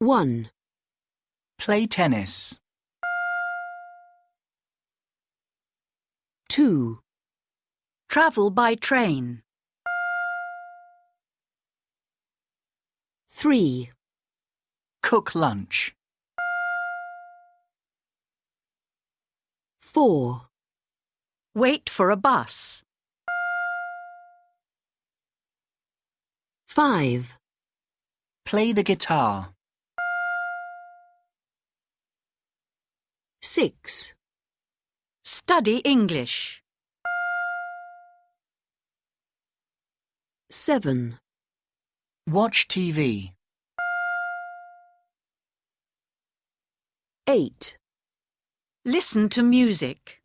1, Play tennis. 2, Travel by train. 3, Cook lunch. 4, Wait for a bus. 5, Play the guitar. 6, Study English. 7, Watch TV. 8, Listen to music.